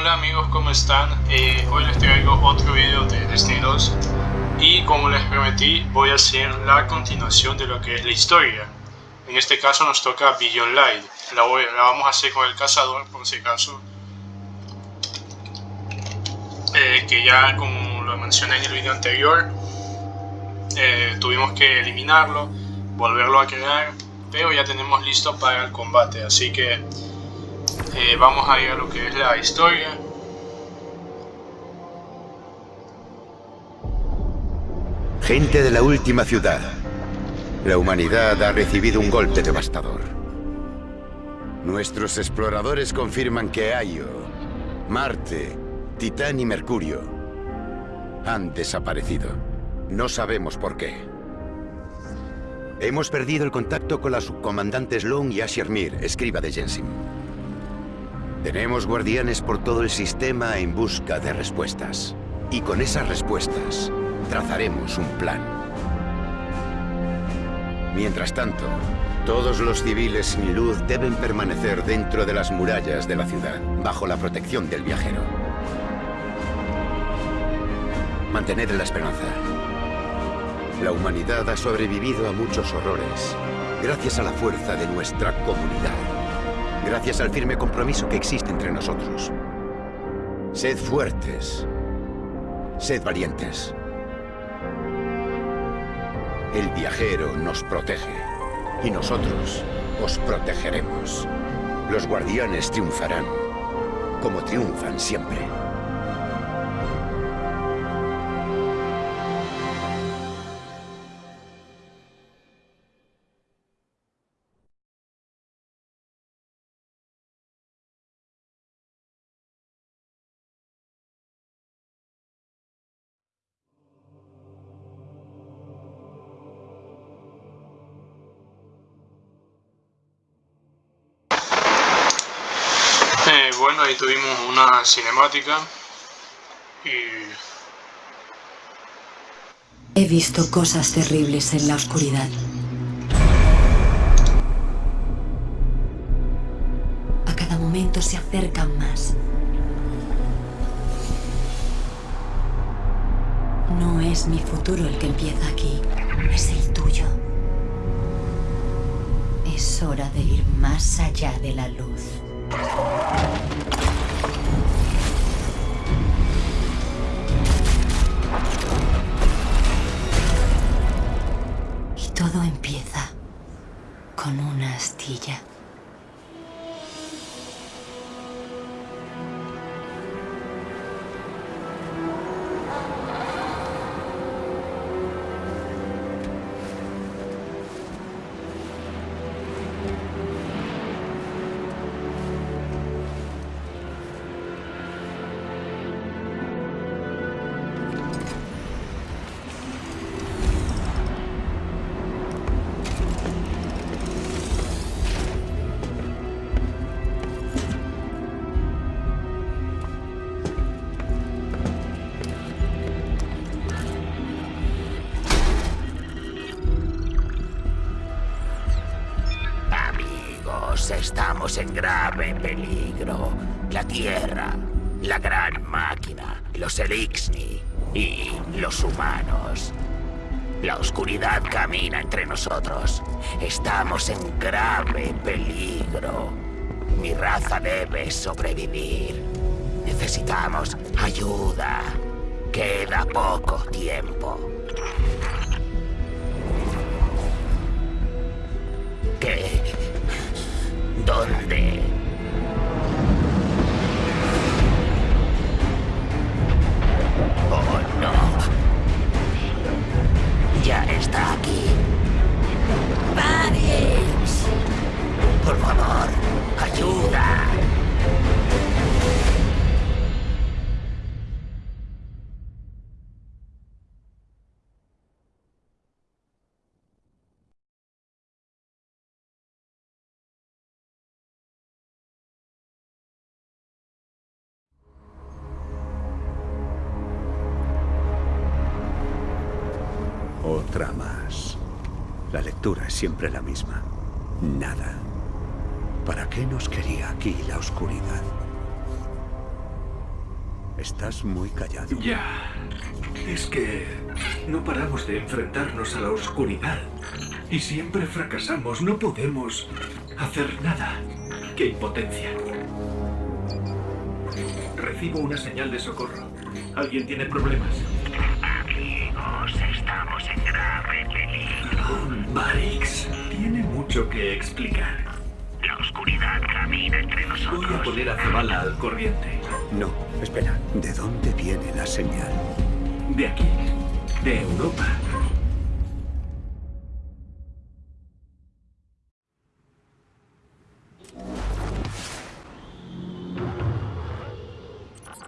Hola amigos, ¿cómo están? Eh, hoy les traigo otro video de Destiny 2 y como les prometí voy a hacer la continuación de lo que es la historia. En este caso nos toca Beyond Light, la, la vamos a hacer con el cazador por si acaso. Eh, que ya como lo mencioné en el video anterior, eh, tuvimos que eliminarlo, volverlo a crear, pero ya tenemos listo para el combate, así que eh, vamos a ir a lo que es la historia. Gente de la última ciudad. La humanidad ha recibido un golpe devastador. Nuestros exploradores confirman que Ayo, Marte, Titán y Mercurio han desaparecido. No sabemos por qué. Hemos perdido el contacto con la subcomandante Sloan y Asher Mir, escriba de Jensen. Tenemos guardianes por todo el sistema en busca de respuestas. Y con esas respuestas, trazaremos un plan. Mientras tanto, todos los civiles sin luz deben permanecer dentro de las murallas de la ciudad, bajo la protección del viajero. Mantened la esperanza. La humanidad ha sobrevivido a muchos horrores, gracias a la fuerza de nuestra comunidad. Gracias al firme compromiso que existe entre nosotros. Sed fuertes. Sed valientes. El viajero nos protege. Y nosotros os protegeremos. Los guardianes triunfarán. Como triunfan siempre. Bueno, ahí tuvimos una cinemática y... He visto cosas terribles en la oscuridad. A cada momento se acercan más. No es mi futuro el que empieza aquí, es el tuyo. Es hora de ir más allá de la luz. Y todo empieza con una astilla. Peligro. La Tierra, la gran máquina, los Elixni y los humanos. La oscuridad camina entre nosotros. Estamos en grave peligro. Mi raza debe sobrevivir. Necesitamos ayuda. Queda poco tiempo. ¿Qué? ¿Dónde? Oh, no. Ya está aquí. ¡Paris! Por favor, ayuda. Otra más. La lectura es siempre la misma. Nada. ¿Para qué nos quería aquí la oscuridad? Estás muy callado. Ya. Es que no paramos de enfrentarnos a la oscuridad. Y siempre fracasamos. No podemos hacer nada. ¡Qué impotencia! Recibo una señal de socorro. ¿Alguien tiene problemas? Estamos en grave peligro. Barix, tiene mucho que explicar. La oscuridad camina entre Voy a nosotros. poner a Zabala al corriente. No, espera. ¿De dónde viene la señal? De aquí, de Europa.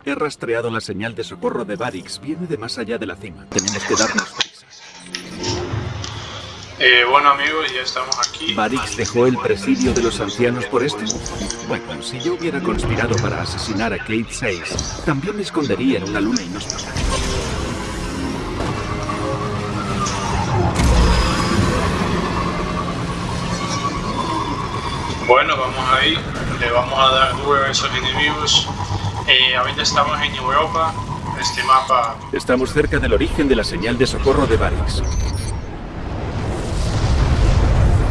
He rastreado la señal de socorro de Barix. Viene de más allá de la cima. Tenemos que darnos. Eh, bueno amigos, ya estamos aquí. ¿Barix dejó el presidio de los ancianos por esto? Bueno, si yo hubiera conspirado para asesinar a Kate 6, también me escondería en una luna inhóspita. Bueno, vamos ahí, le vamos a dar duro a esos enemigos. Eh, ahorita estamos en Europa, este mapa Estamos cerca del origen de la señal de socorro de Barix.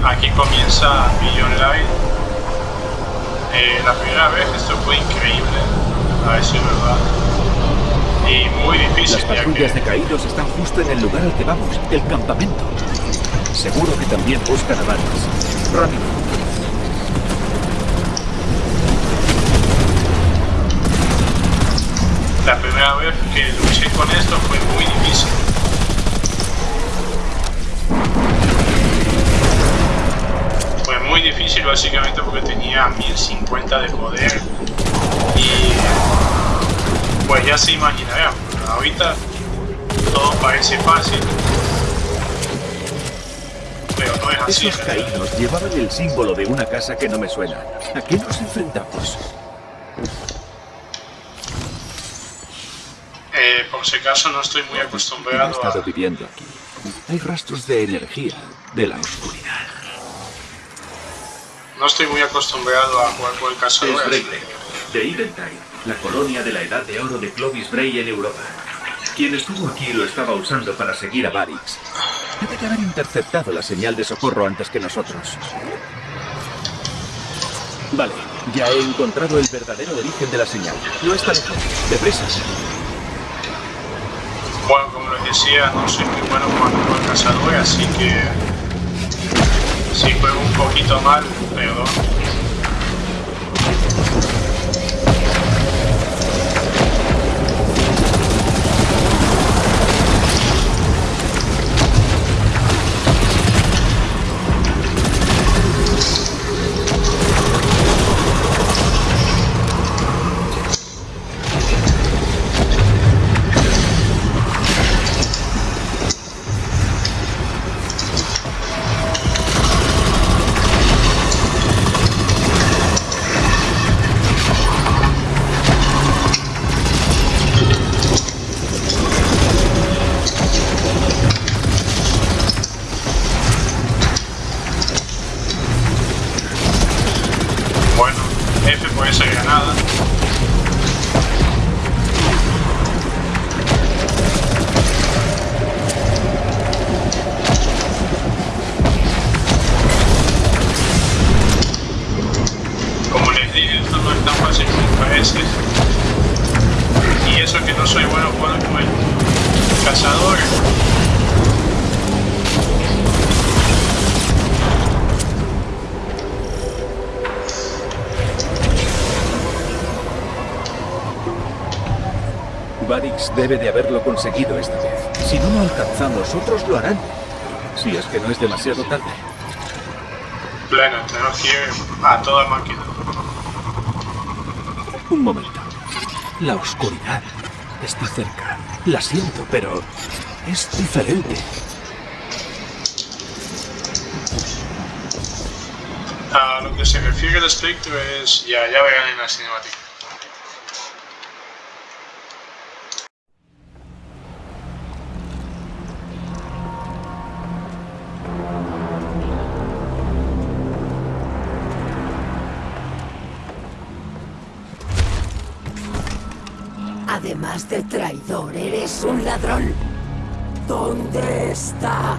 Aquí comienza Million Light. Eh, la primera vez esto fue increíble, a ver si es verdad. Y muy difícil, Las que patrullas de caídos están justo en el lugar al que vamos, el campamento. Seguro que también buscan a. Rápido. la primera vez que luché con esto fue muy difícil. Muy difícil básicamente porque tenía 1050 de poder y pues ya se imaginarán, ahorita todo parece fácil, pero no es así. Esos caídos llevaban el símbolo de una casa que no me suena. ¿A qué nos enfrentamos? Eh, por si acaso no estoy muy He acostumbrado estado a... viviendo aquí. Hay rastros de energía, de la oscuridad. No estoy muy acostumbrado a jugar con el Es cazador. así Breitling, de Eventide, la colonia de la Edad de Oro de Clovis Bray en Europa. Quien estuvo aquí lo estaba usando para seguir a Barix. Debe de haber interceptado la señal de socorro antes que nosotros. Vale, ya he encontrado el verdadero origen de la señal. No está lejos. Deprisa. Bueno, como les decía, no soy muy bueno con el cazador, así que si juego un poquito mal, perdón. Debe de haberlo conseguido esta vez. Si no lo alcanzamos, otros lo harán. Si es que no es demasiado tarde. Pleno, tenemos que ir a toda máquina. Un momento. La oscuridad está cerca. La siento, pero es diferente. A lo que se refiere el espectro es. Ya, ya verán en la cinemática. De traidor, eres un ladrón. ¿Dónde está?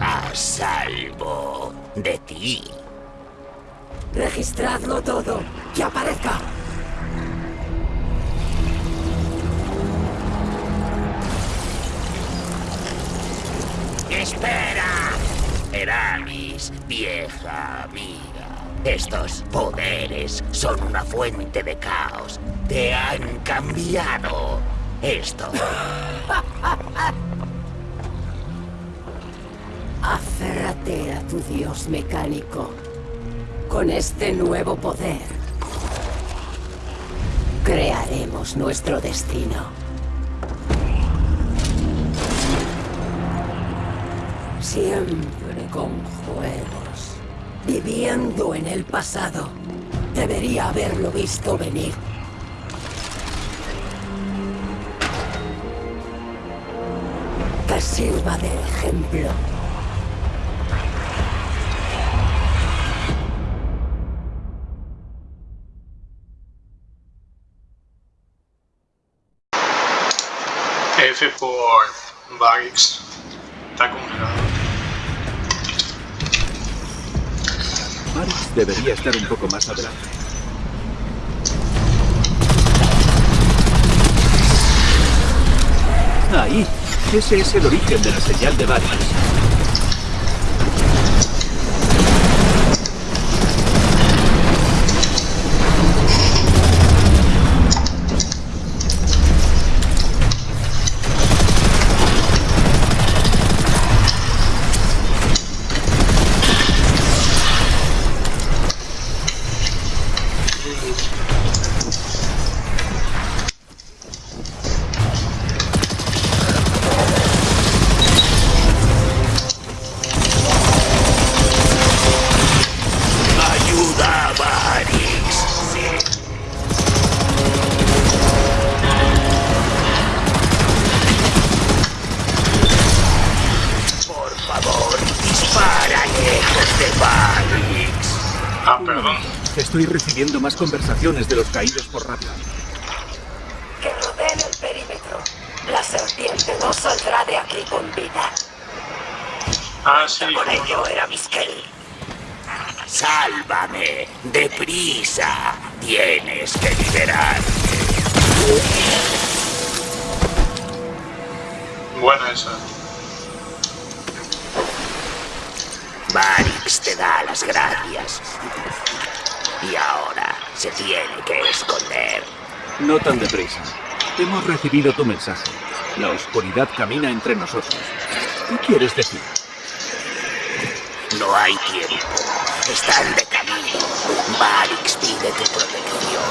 A salvo de ti. Registradlo todo. Que aparezca. ¡Espera! Eramis, vieja amiga. Estos poderes son una fuente de caos. Te han cambiado. Esto. Aférrate a tu dios mecánico. Con este nuevo poder, crearemos nuestro destino. Siempre con juegos. Viviendo en el pasado. Debería haberlo visto venir. Sirva de ejemplo. F por Varix. Está congelado. Varix debería estar un poco más adelante. Ahí. Ese es el origen de la señal de Varix. Ah, perdón. Estoy recibiendo más conversaciones de los caídos por radio. Que rodeen el perímetro. La serpiente no saldrá de aquí con vida. Ah, sí. Con ello era Miskel. Sálvame, deprisa. Tienes que liberarme. Buena esa. Varix te da las gracias. Y ahora se tiene que esconder. No tan deprisa. Hemos recibido tu mensaje. La oscuridad camina entre nosotros. ¿Qué quieres decir? No hay tiempo. Están de camino. Varix pide tu protección.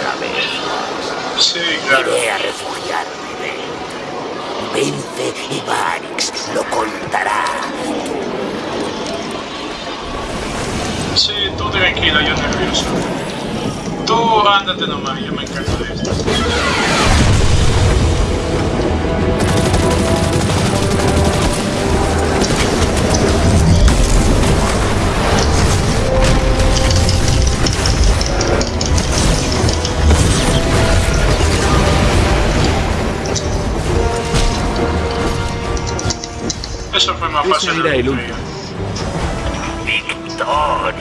Una vez más. Sí, claro. Iré a refugiarme de él. Vence y Varix lo contará. Sí, tú tranquilo, yo nervioso. Tú ándate nomás, yo me encargo de esto. Eso fue más fácil. de era el. Victoria.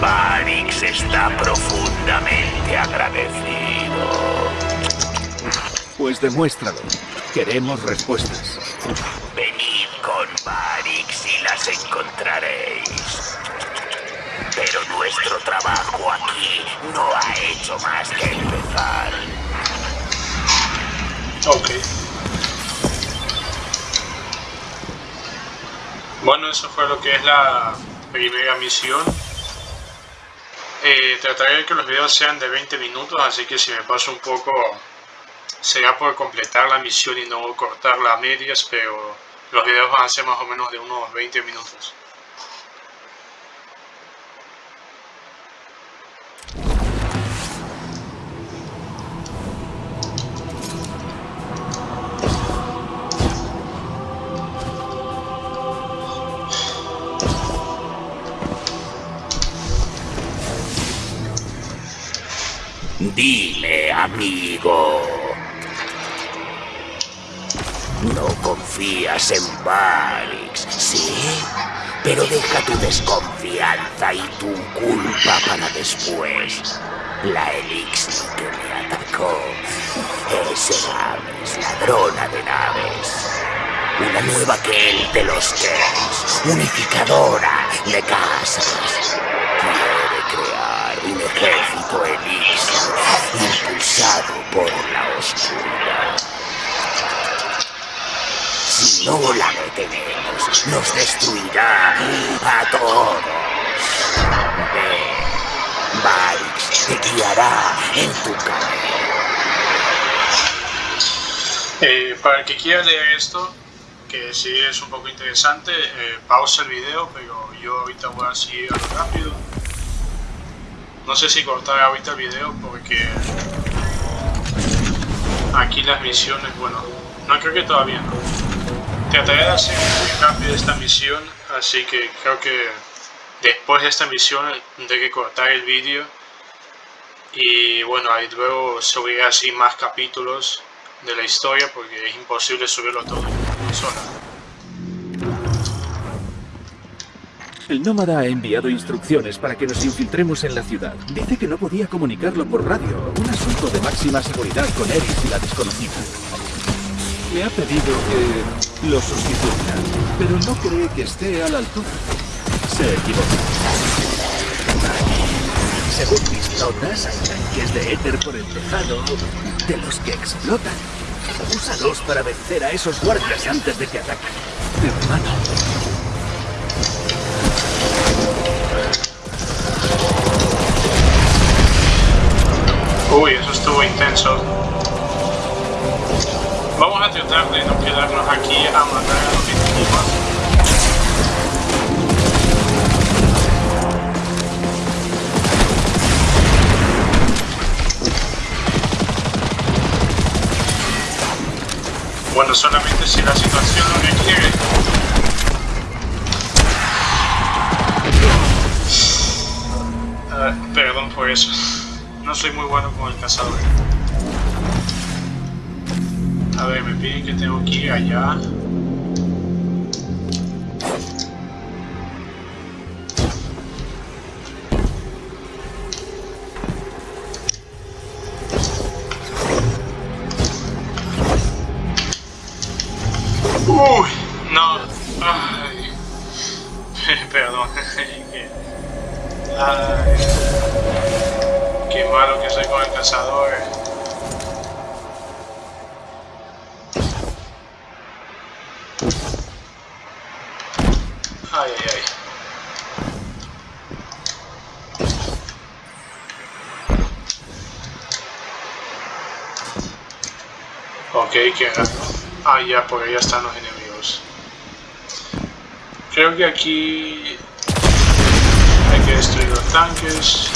Varix está profundamente agradecido. Pues demuéstralo. Queremos respuestas. Venid con Varix y las encontraréis. Pero nuestro trabajo aquí no ha hecho más que empezar. Ok. Bueno, eso fue lo que es la primera misión. Eh, trataré de que los videos sean de 20 minutos, así que si me paso un poco será por completar la misión y no cortarla a medias, pero los videos van a ser más o menos de unos 20 minutos. Dime, amigo. No confías en Barix, ¿sí? Pero deja tu desconfianza y tu culpa para después. La Elixir que me atacó es Aves, ladrona de naves. Una nueva que él de los Kens, unificadora de casas. Un ejército Elixir impulsado por la oscuridad. Si no la detenemos, nos destruirá a todos. Ve, Varix te guiará en tu camino. Eh, para el que quiera leer esto, que sí es un poco interesante, eh, pausa el video, pero yo ahorita voy a seguir a lo rápido. No sé si cortar ahorita el video porque aquí las misiones, bueno, no creo que todavía no. Trataré de hacer muy rápido esta misión, así que creo que después de esta misión tendré que cortar el vídeo y bueno, ahí luego subiré así más capítulos de la historia porque es imposible subirlo todo en una sola. El nómada ha enviado instrucciones para que nos infiltremos en la ciudad. Dice que no podía comunicarlo por radio. Un asunto de máxima seguridad con Eris y la desconocida. Me ha pedido que lo sustituya, pero no cree que esté a la altura. Se equivoca. Según mis notas, hay tanques de éter por el tejado de los que explotan. Úsalos para vencer a esos guardias antes de que ataquen. Hermano. Uy, eso estuvo intenso. Vamos a tratar de no quedarnos aquí a matar a los enemigos. Soy muy bueno con el cazador. A ver, me piden que tengo que ir allá. Ok, que Ah, ya, por allá están los enemigos. Creo que aquí hay que destruir los tanques.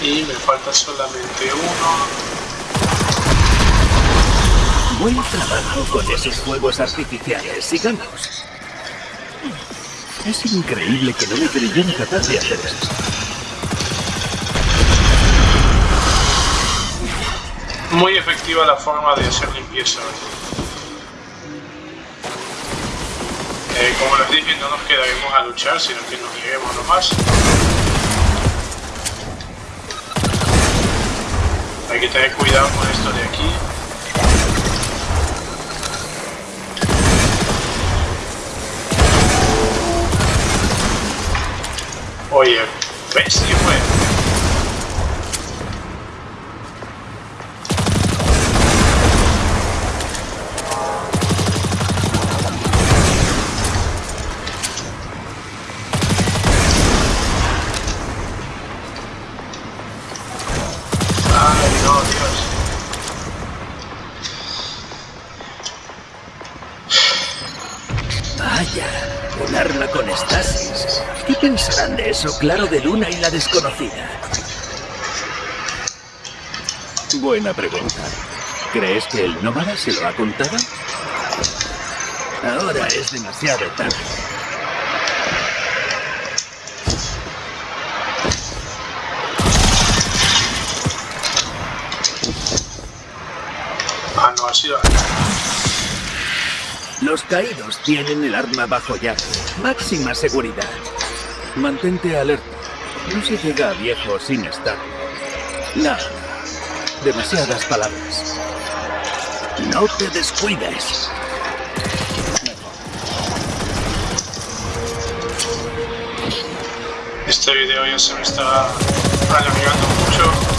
Y me falta solamente uno. Buen trabajo con esos fuegos artificiales. Sigamos. Es increíble que no me creyera capaz de hacer esto. Muy efectiva la forma de hacer limpieza. Eh, como les dije, no nos quedaremos a luchar, sino que nos iremos nomás. Hay que tener cuidado con esto de aquí. Oye, ¿ves qué fue? Claro de Luna y la desconocida? Buena pregunta. ¿Crees que el nómada se lo ha contado? Ahora es demasiado tarde. Ah, no ha sido. Los caídos tienen el arma bajo llave. Máxima seguridad. Mantente alerta. No se llega viejo sin estar. Nada. Demasiadas palabras. No te descuides. Este video ya se me está alargando mucho.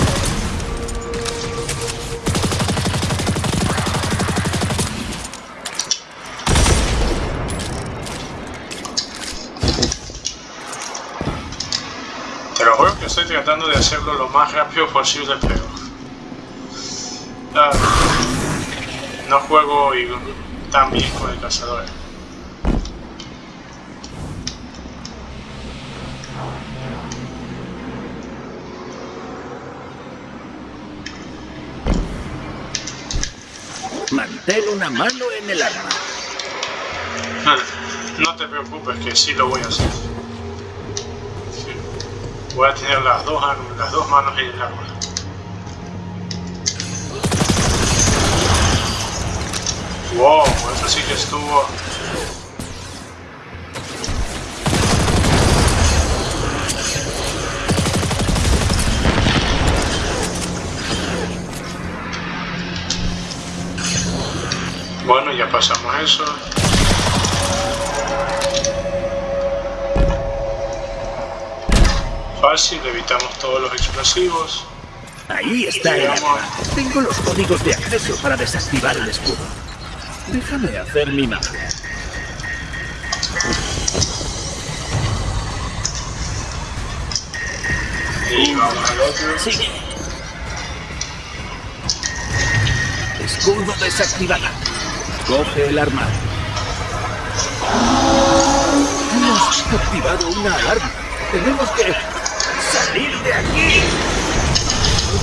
Tratando de hacerlo lo más rápido posible, pero... ah, no juego y- tan bien con el cazador. Mantén una mano en el arma. No te preocupes que sí lo voy a hacer. Voy a tener las dos, las dos manos en el arma. Wow, eso sí que estuvo... Bueno, ya pasamos eso. Fácil, evitamos todos los explosivos. Ahí está el arma. Tengo los códigos de acceso para desactivar el escudo. Déjame hacer mi magia. Y vamos al otro. Sigue. Escudo desactivado. Coge el arma. Hemos activado una alarma. Tenemos que de aquí.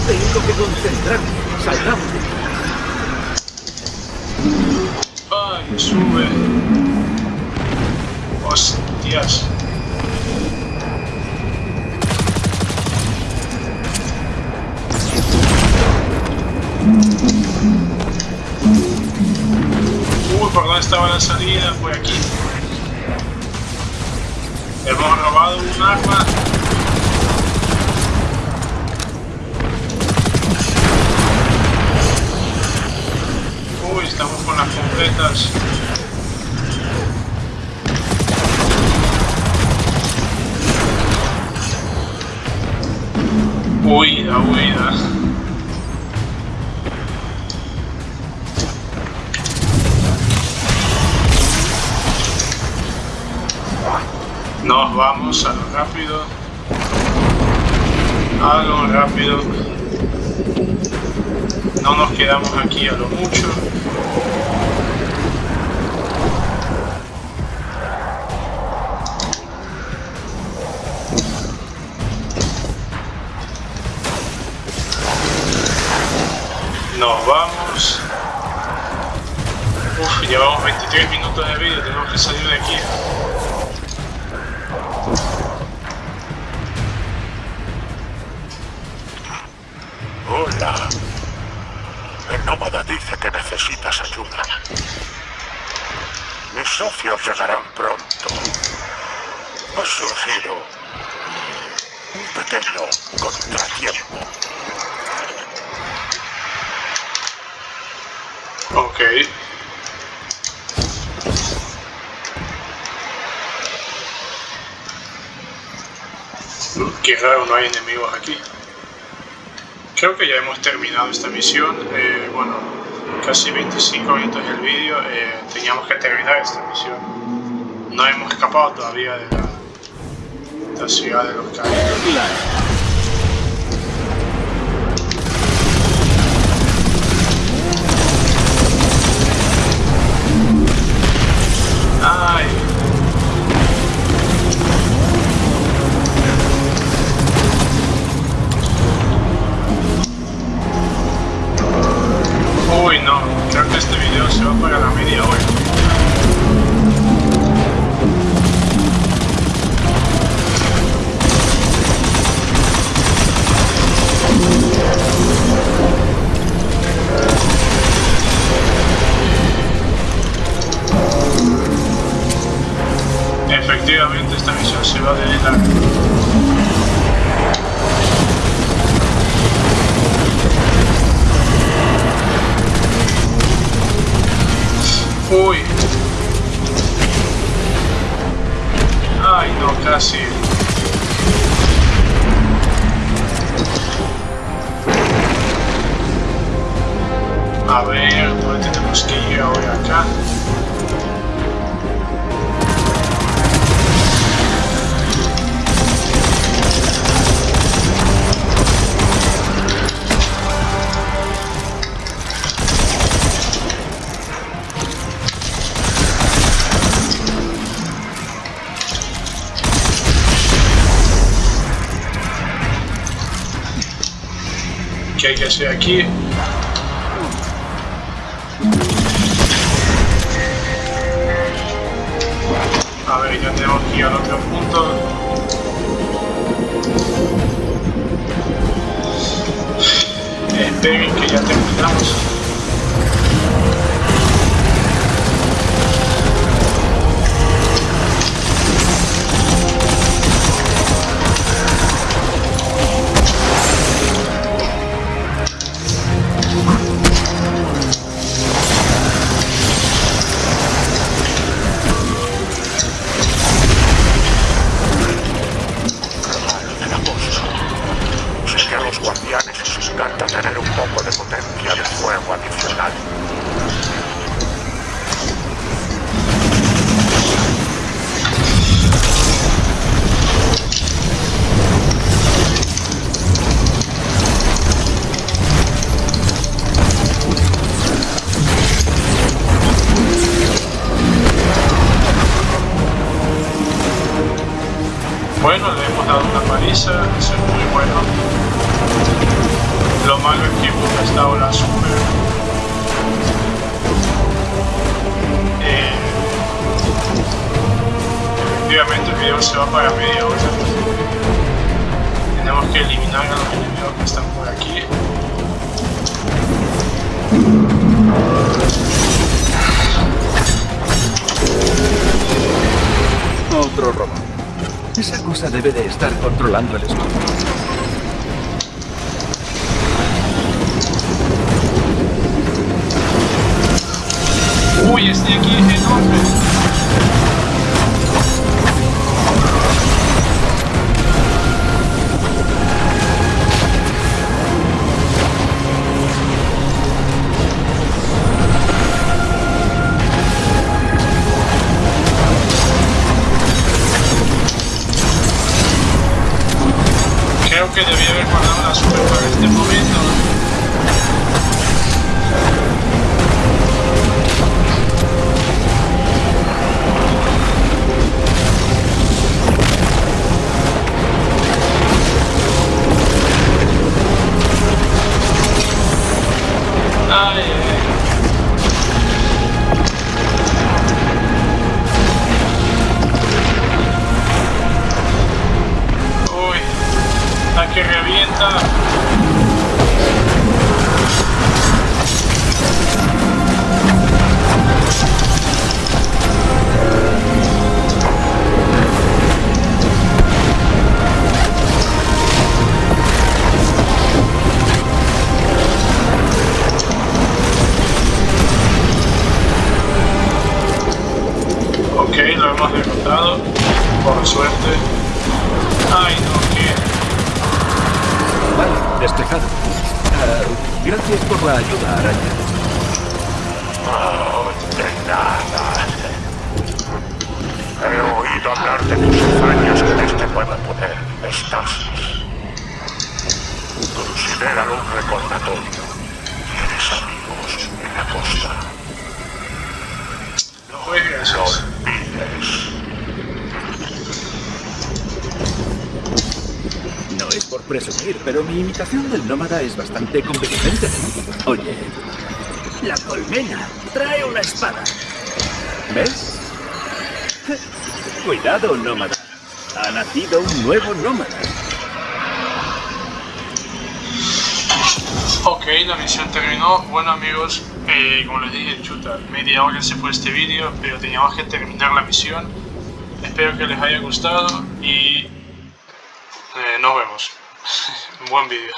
Tengo que concentrarme. Salgamos. Ay, sube. Hostias. Uy, ¿por dónde estaba la salida? Por aquí. Hemos robado un arma. Estamos con las completas. Huida, huida. Nos vamos a lo rápido. A lo rápido. No nos quedamos aquí a lo mucho. Llevamos 23 minutos de vídeo, tenemos que salir de aquí. Hola. El nómada dice que necesitas ayuda. Mis socios llegarán pronto. Ha surgido un pequeño contratiempo. Ok. Qué raro, no hay enemigos aquí. Creo que ya hemos terminado esta misión. Eh, bueno, casi 25 minutos del vídeo. eh, teníamos que terminar esta misión. No hemos escapado todavía de la, de la ciudad de los caídos. A ver, ¿dónde tenemos que ir ahora acá? ¿Qué hay que hacer aquí? Ya tenemos que ir al otro punto. Esperen que ya terminamos. Tenemos que eliminar a los enemigos que están por aquí. Otro robot. Esa cosa debe de estar controlando el escudo. Uy, este aquí es enorme. De tus hazañas este nuevo poder, Estasis. Considéralo un recordatorio. Tienes amigos en la costa. No gracias. olvides. No es por presumir, pero mi imitación del nómada es bastante convincente. Oye, la colmena trae una espada. ¿Ves? Cuidado, nómada. Ha nacido un nuevo nómada. Ok, la misión terminó. Bueno amigos, eh, como les dije, chuta, media hora se fue este vídeo, pero teníamos que terminar la misión. Espero que les haya gustado y eh, nos vemos. Buen vídeo.